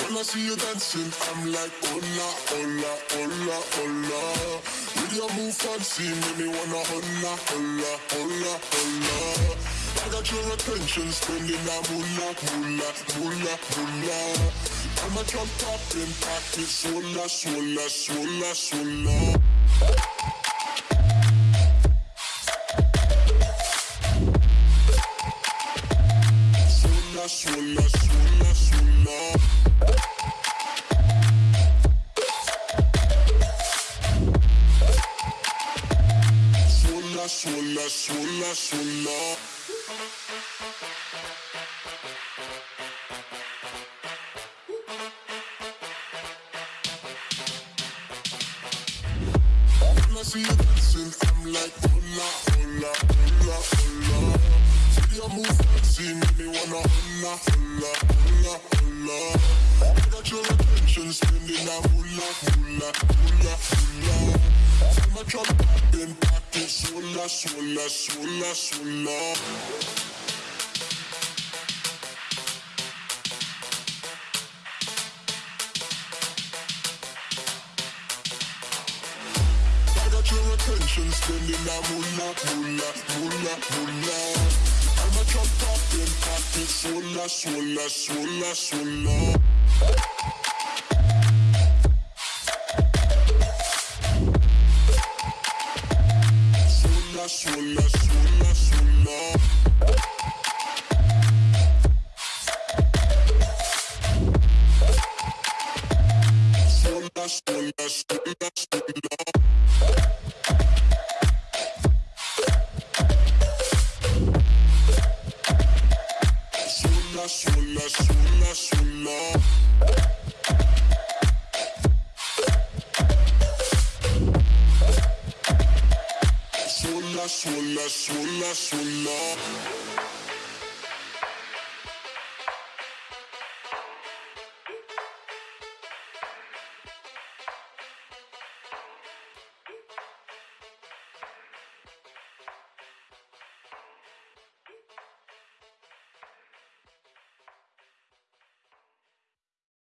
When I see you dancing, I'm like, hola, hola, hola, hola. With your move fancy, make me wanna hola, hola, hola, hola. I got your attention, spending that moolah, moolah, moolah, moolah. I'm a jump up in pocket, swola, swola, swola, swola. Swola, see you dancing, I'm like. See your move wanna. I got your attention, spending that moolah, moolah, moolah, moolah. Swola, swola, swola. I got your attention, spending that moolah, moolah, moolah, moolah. I'm a drop top in pocket, swola, swola, swola, swola. Swola, swola. Swola, sola, sola, sola, sola. Sola, sola, sola, sola. Sola, sola.